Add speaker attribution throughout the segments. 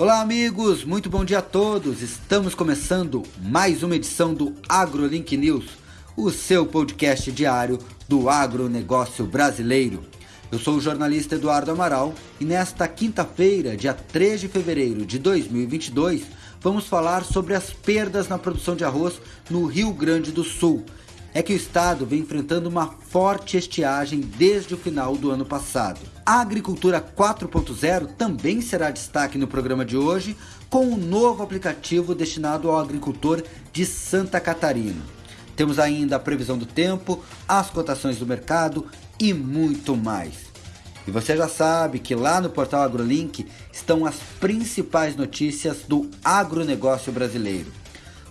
Speaker 1: Olá, amigos, muito bom dia a todos. Estamos começando mais uma edição do AgroLink News, o seu podcast diário do agronegócio brasileiro. Eu sou o jornalista Eduardo Amaral e nesta quinta-feira, dia 3 de fevereiro de 2022, vamos falar sobre as perdas na produção de arroz no Rio Grande do Sul. É que o estado vem enfrentando uma forte estiagem desde o final do ano passado. A agricultura 4.0 também será destaque no programa de hoje, com um novo aplicativo destinado ao agricultor de Santa Catarina. Temos ainda a previsão do tempo, as cotações do mercado e muito mais. E você já sabe que lá no portal AgroLink estão as principais notícias do agronegócio brasileiro.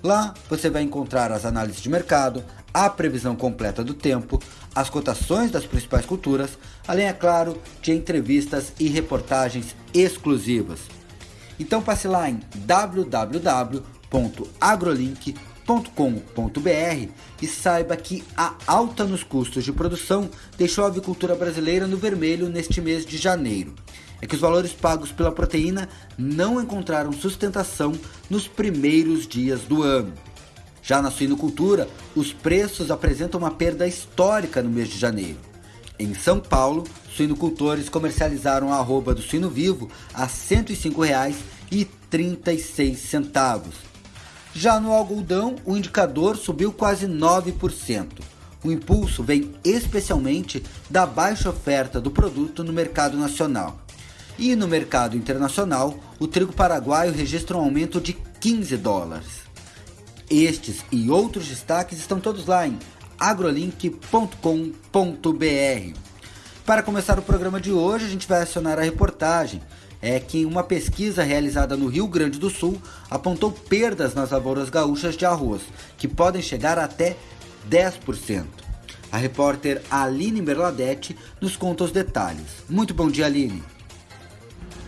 Speaker 1: Lá você vai encontrar as análises de mercado, a previsão completa do tempo, as cotações das principais culturas, além, é claro, de entrevistas e reportagens exclusivas. Então passe lá em www.agrolink.com.br e saiba que a alta nos custos de produção deixou a avicultura brasileira no vermelho neste mês de janeiro. É que os valores pagos pela proteína não encontraram sustentação nos primeiros dias do ano. Já na suinocultura, os preços apresentam uma perda histórica no mês de janeiro. Em São Paulo, suinocultores comercializaram a arroba do suíno vivo a R$ 105,36. Já no algodão, o indicador subiu quase 9%. O impulso vem especialmente da baixa oferta do produto no mercado nacional. E no mercado internacional, o trigo paraguaio registra um aumento de 15 dólares. Estes e outros destaques estão todos lá em agrolink.com.br. Para começar o programa de hoje, a gente vai acionar a reportagem. É que uma pesquisa realizada no Rio Grande do Sul apontou perdas nas lavouras gaúchas de arroz, que podem chegar até 10%. A repórter Aline Merladete nos conta os detalhes. Muito bom dia, Aline.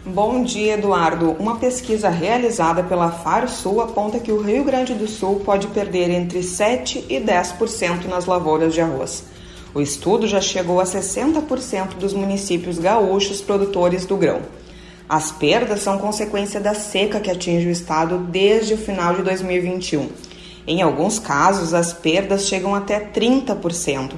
Speaker 2: Bom dia, Eduardo. Uma pesquisa realizada pela FARSUL aponta que o Rio Grande do Sul pode perder entre 7 e 10% nas lavouras de arroz. O estudo já chegou a 60% dos municípios gaúchos produtores do grão. As perdas são consequência da seca que atinge o estado desde o final de 2021. Em alguns casos, as perdas chegam até 30%.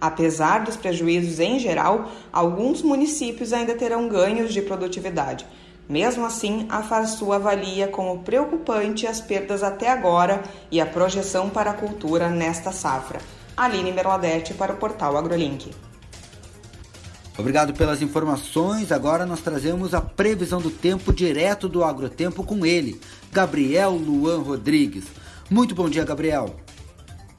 Speaker 2: Apesar dos prejuízos em geral, alguns municípios ainda terão ganhos de produtividade. Mesmo assim, a Farsul avalia como preocupante as perdas até agora e a projeção para a cultura nesta safra. Aline Merladete para o portal AgroLink.
Speaker 1: Obrigado pelas informações. Agora nós trazemos a previsão do tempo direto do Agrotempo com ele, Gabriel Luan Rodrigues. Muito bom dia, Gabriel.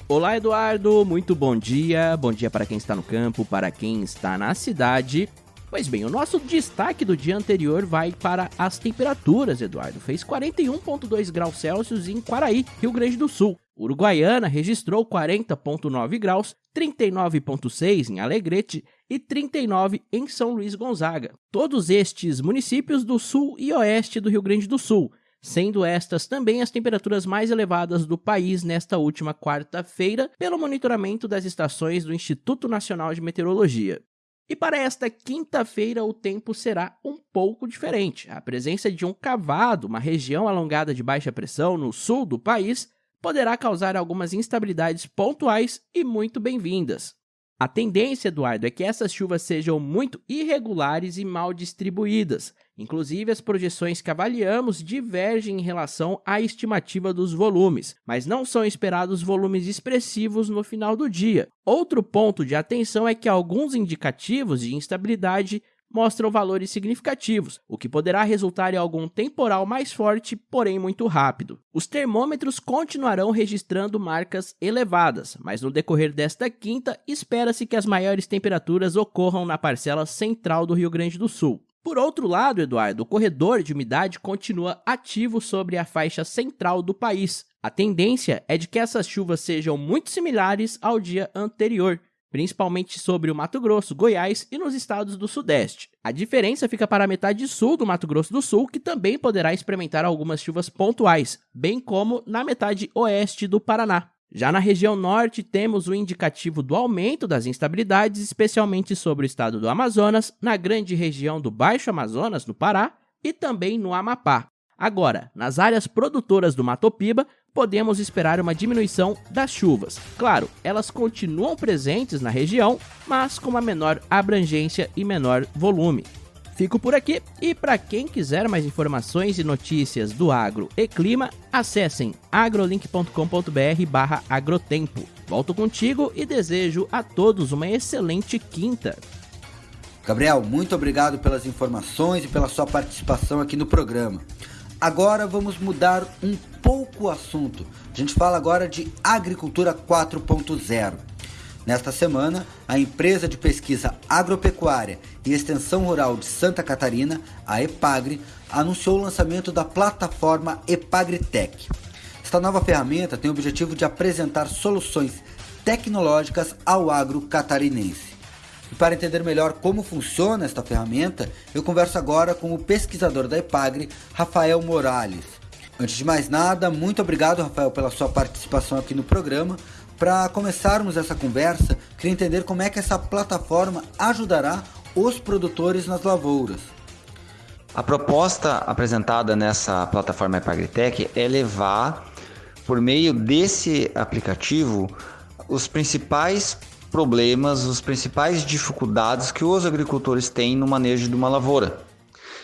Speaker 3: Olá, Eduardo, muito bom dia. Bom dia para quem está no campo, para quem está na cidade. Pois bem, o nosso destaque do dia anterior vai para as temperaturas, Eduardo. Fez 41,2 graus Celsius em Quaraí, Rio Grande do Sul. Uruguaiana registrou 40,9 graus, 39,6 em Alegrete e 39 em São Luís Gonzaga. Todos estes municípios do sul e oeste do Rio Grande do Sul sendo estas também as temperaturas mais elevadas do país nesta última quarta-feira, pelo monitoramento das estações do Instituto Nacional de Meteorologia. E para esta quinta-feira o tempo será um pouco diferente. A presença de um cavado, uma região alongada de baixa pressão no sul do país, poderá causar algumas instabilidades pontuais e muito bem-vindas. A tendência, Eduardo, é que essas chuvas sejam muito irregulares e mal distribuídas. Inclusive, as projeções que avaliamos divergem em relação à estimativa dos volumes, mas não são esperados volumes expressivos no final do dia. Outro ponto de atenção é que alguns indicativos de instabilidade mostram valores significativos, o que poderá resultar em algum temporal mais forte, porém muito rápido. Os termômetros continuarão registrando marcas elevadas, mas no decorrer desta quinta, espera-se que as maiores temperaturas ocorram na parcela central do Rio Grande do Sul. Por outro lado, Eduardo, o corredor de umidade continua ativo sobre a faixa central do país. A tendência é de que essas chuvas sejam muito similares ao dia anterior, principalmente sobre o Mato Grosso, Goiás e nos estados do Sudeste. A diferença fica para a metade sul do Mato Grosso do Sul, que também poderá experimentar algumas chuvas pontuais, bem como na metade oeste do Paraná. Já na região norte, temos o indicativo do aumento das instabilidades, especialmente sobre o estado do Amazonas, na grande região do Baixo Amazonas, no Pará, e também no Amapá. Agora, nas áreas produtoras do Matopiba, podemos esperar uma diminuição das chuvas. Claro, elas continuam presentes na região, mas com uma menor abrangência e menor volume. Fico por aqui e para quem quiser mais informações e notícias do agro e clima, acessem agrolink.com.br/agrotempo. Volto contigo e desejo a todos uma excelente quinta.
Speaker 1: Gabriel, muito obrigado pelas informações e pela sua participação aqui no programa. Agora vamos mudar um pouco o assunto. A gente fala agora de agricultura 4.0. Nesta semana, a empresa de pesquisa agropecuária e extensão rural de Santa Catarina, a EPAGRE, anunciou o lançamento da plataforma EPAGRITEC. Esta nova ferramenta tem o objetivo de apresentar soluções tecnológicas ao agro catarinense. E para entender melhor como funciona esta ferramenta, eu converso agora com o pesquisador da EPAGRE, Rafael Morales. Antes de mais nada, muito obrigado, Rafael, pela sua participação aqui no programa. Para começarmos essa conversa, queria entender como é que essa plataforma ajudará os produtores nas lavouras.
Speaker 4: A proposta apresentada nessa plataforma Epagritec é levar, por meio desse aplicativo, os principais problemas, as principais dificuldades que os agricultores têm no manejo de uma lavoura.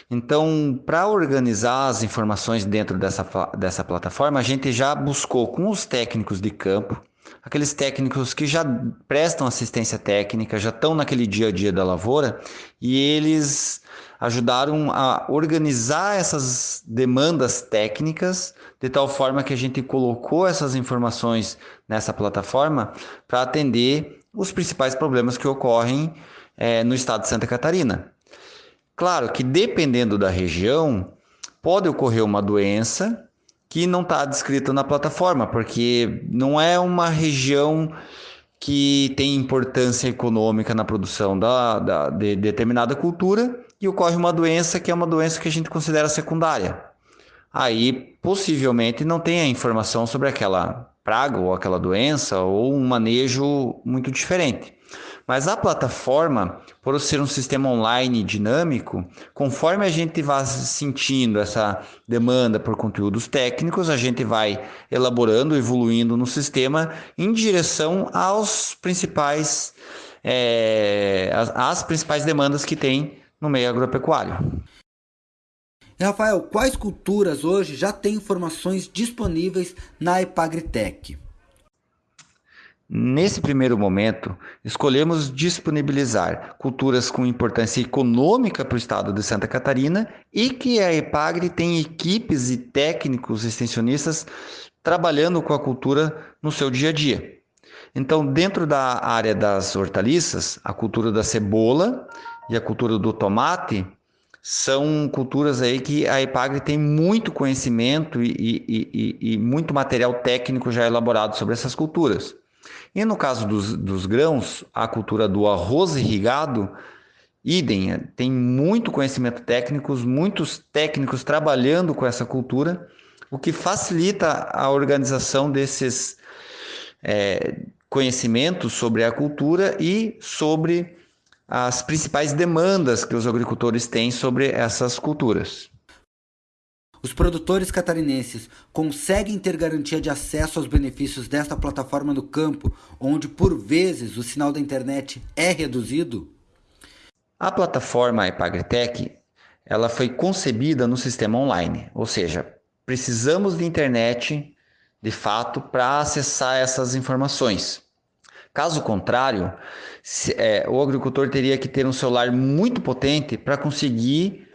Speaker 4: Então, para organizar as informações dentro dessa, dessa plataforma, a gente já buscou com os técnicos de campo aqueles técnicos que já prestam assistência técnica, já estão naquele dia a dia da lavoura e eles ajudaram a organizar essas demandas técnicas de tal forma que a gente colocou essas informações nessa plataforma para atender os principais problemas que ocorrem é, no estado de Santa Catarina. Claro que dependendo da região, pode ocorrer uma doença que não está descrito na plataforma, porque não é uma região que tem importância econômica na produção da, da, de determinada cultura e ocorre uma doença que é uma doença que a gente considera secundária. Aí, possivelmente, não tem a informação sobre aquela praga ou aquela doença ou um manejo muito diferente. Mas a plataforma, por ser um sistema online dinâmico, conforme a gente vai sentindo essa demanda por conteúdos técnicos, a gente vai elaborando, evoluindo no sistema em direção aos principais, é, as, as principais demandas que tem no meio agropecuário.
Speaker 1: Rafael, quais culturas hoje já têm informações disponíveis na Epagritec?
Speaker 4: Nesse primeiro momento, escolhemos disponibilizar culturas com importância econômica para o estado de Santa Catarina e que a EPAGRE tem equipes e técnicos extensionistas trabalhando com a cultura no seu dia a dia. Então, dentro da área das hortaliças, a cultura da cebola e a cultura do tomate são culturas aí que a EPAGRE tem muito conhecimento e, e, e, e muito material técnico já elaborado sobre essas culturas. E no caso dos, dos grãos, a cultura do arroz irrigado, idem, tem muito conhecimento técnico, muitos técnicos trabalhando com essa cultura, o que facilita a organização desses é, conhecimentos sobre a cultura e sobre as principais demandas que os agricultores têm sobre essas culturas.
Speaker 1: Os produtores catarinenses conseguem ter garantia de acesso aos benefícios desta plataforma no campo, onde por vezes o sinal da internet é reduzido?
Speaker 4: A plataforma Epagritec, ela foi concebida no sistema online, ou seja, precisamos de internet de fato para acessar essas informações. Caso contrário, se, é, o agricultor teria que ter um celular muito potente para conseguir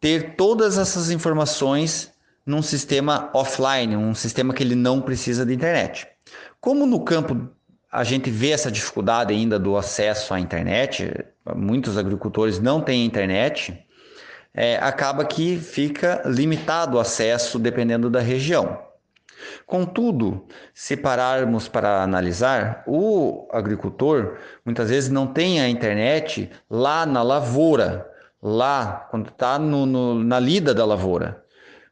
Speaker 4: ter todas essas informações num sistema offline, um sistema que ele não precisa de internet. Como no campo a gente vê essa dificuldade ainda do acesso à internet, muitos agricultores não têm internet, é, acaba que fica limitado o acesso dependendo da região. Contudo, se pararmos para analisar, o agricultor muitas vezes não tem a internet lá na lavoura, lá, quando está na lida da lavoura.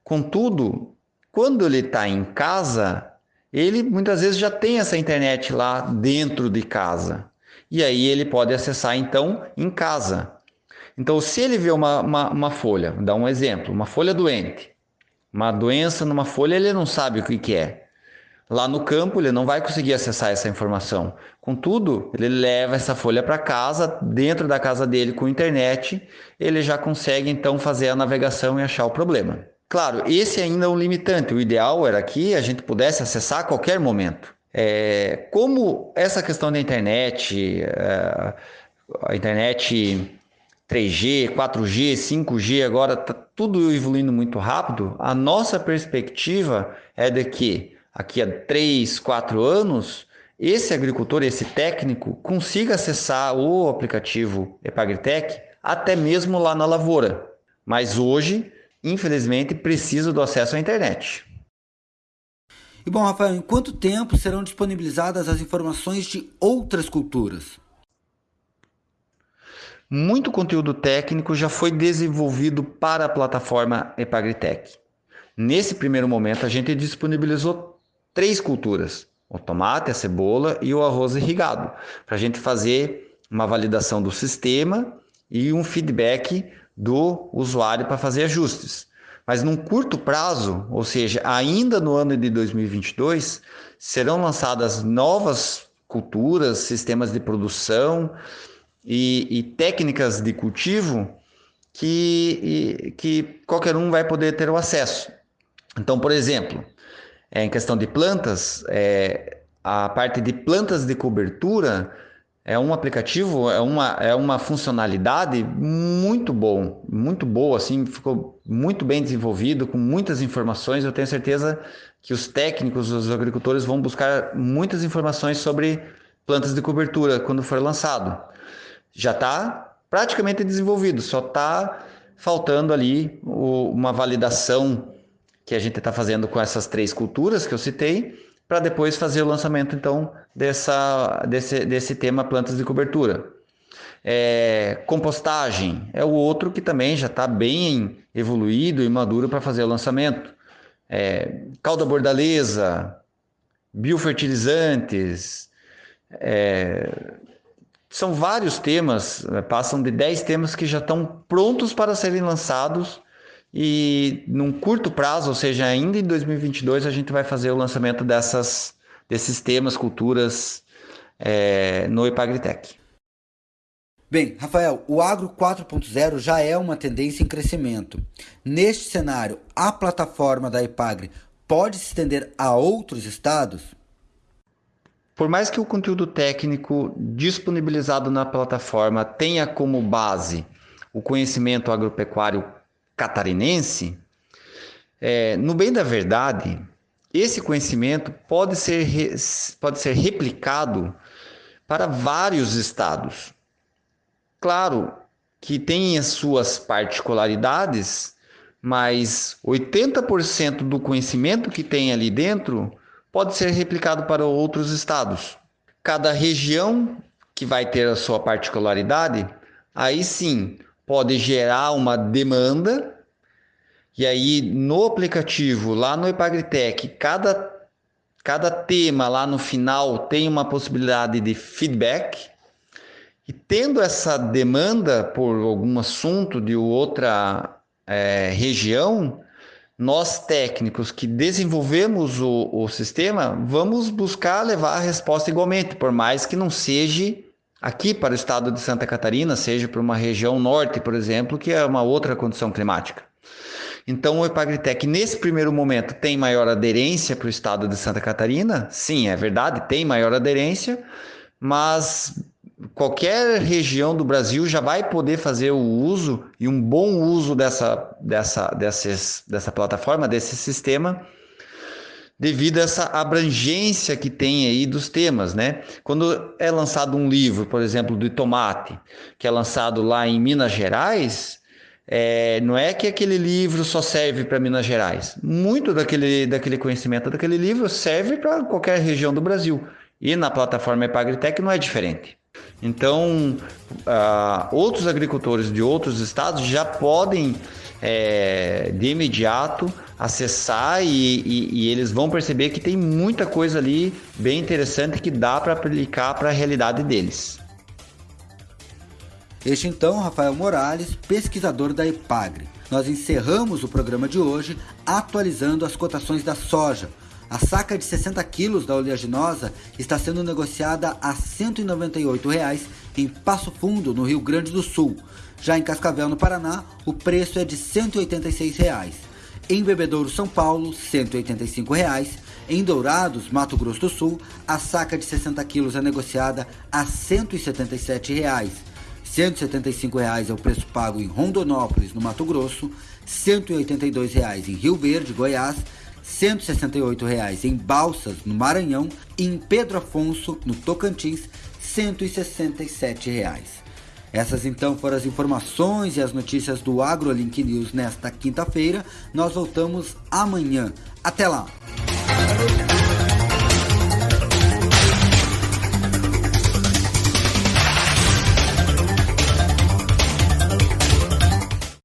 Speaker 4: Contudo, quando ele está em casa, ele muitas vezes já tem essa internet lá dentro de casa. E aí ele pode acessar então em casa. Então, se ele vê uma, uma, uma folha, vou dar um exemplo, uma folha doente, uma doença numa folha, ele não sabe o que, que é. Lá no campo, ele não vai conseguir acessar essa informação. Contudo, ele leva essa folha para casa, dentro da casa dele com internet, ele já consegue então fazer a navegação e achar o problema. Claro, esse ainda é um limitante. O ideal era que a gente pudesse acessar a qualquer momento. É, como essa questão da internet, é, a internet 3G, 4G, 5G, agora está tudo evoluindo muito rápido, a nossa perspectiva é de que aqui a 3, 4 anos, esse agricultor, esse técnico, consiga acessar o aplicativo Epagritec até mesmo lá na lavoura. Mas hoje, infelizmente, precisa do acesso à internet.
Speaker 1: E bom, Rafael, em quanto tempo serão disponibilizadas as informações de outras culturas?
Speaker 4: Muito conteúdo técnico já foi desenvolvido para a plataforma Epagritec. Nesse primeiro momento, a gente disponibilizou três culturas: o tomate, a cebola e o arroz irrigado, para a gente fazer uma validação do sistema e um feedback do usuário para fazer ajustes. Mas num curto prazo, ou seja, ainda no ano de 2022, serão lançadas novas culturas, sistemas de produção e, e técnicas de cultivo que, que qualquer um vai poder ter o acesso. Então, por exemplo, é, em questão de plantas, é, a parte de plantas de cobertura é um aplicativo, é uma, é uma funcionalidade muito bom, muito boa, assim, ficou muito bem desenvolvido, com muitas informações. Eu tenho certeza que os técnicos, os agricultores vão buscar muitas informações sobre plantas de cobertura quando for lançado já está praticamente desenvolvido, só está faltando ali o, uma validação que a gente está fazendo com essas três culturas que eu citei, para depois fazer o lançamento então dessa, desse, desse tema plantas de cobertura. É, compostagem é o outro que também já está bem evoluído e maduro para fazer o lançamento. É, calda bordaleza, biofertilizantes, é, são vários temas, eh, passam de 10 temas que já estão prontos para serem lançados e num curto prazo, ou seja, ainda em 2022, a gente vai fazer o lançamento dessas, desses temas, culturas é, no Epagritec.
Speaker 1: Bem, Rafael, o Agro 4.0 já é uma tendência em crescimento. Neste cenário, a plataforma da Epagre pode se estender a outros estados?
Speaker 4: Por mais que o conteúdo técnico disponibilizado na plataforma tenha como base o conhecimento agropecuário catarinense, é, no bem da verdade, esse conhecimento pode ser, pode ser replicado para vários estados. Claro que tem as suas particularidades, mas 80% do conhecimento que tem ali dentro pode ser replicado para outros estados. Cada região que vai ter a sua particularidade, aí sim pode gerar uma demanda. E aí no aplicativo, lá no Epagritec, cada, cada tema lá no final tem uma possibilidade de feedback. E tendo essa demanda por algum assunto de outra é, região, nós técnicos que desenvolvemos o, o sistema, vamos buscar levar a resposta igualmente, por mais que não seja aqui para o estado de Santa Catarina, seja para uma região norte, por exemplo, que é uma outra condição climática. Então, o Epagritec, nesse primeiro momento, tem maior aderência para o estado de Santa Catarina? Sim, é verdade, tem maior aderência, mas qualquer região do Brasil já vai poder fazer o uso e um bom uso dessa, dessa, dessa plataforma, desse sistema, devido a essa abrangência que tem aí dos temas, né? Quando é lançado um livro, por exemplo, do tomate, que é lançado lá em Minas Gerais, é, não é que aquele livro só serve para Minas Gerais. Muito daquele, daquele conhecimento daquele livro serve para qualquer região do Brasil. E na plataforma Epagritec não é diferente. Então, uh, outros agricultores de outros estados já podem, é, de imediato, acessar e, e, e, eles vão perceber que tem muita coisa ali bem interessante que dá para aplicar para a realidade deles.
Speaker 1: Este então, Rafael Morales, pesquisador da IPAGRE. nós encerramos o programa de hoje atualizando as cotações da soja. A saca de 60 quilos da oleaginosa está sendo negociada a 198 reais em Passo Fundo, no Rio Grande do Sul. Já em Cascavel, no Paraná, o preço é de 186 reais. Em Bebedouro, São Paulo, 185 reais. Em Dourados, Mato Grosso do Sul, a saca de 60 quilos é negociada a 177 reais. 175 reais é o preço pago em Rondonópolis, no Mato Grosso, 182 reais em Rio Verde, Goiás, 168 reais em Balsas, no Maranhão, e em Pedro Afonso, no Tocantins, 167 reais. Essas então foram as informações e as notícias do AgroLink News nesta quinta-feira. Nós voltamos amanhã. Até lá!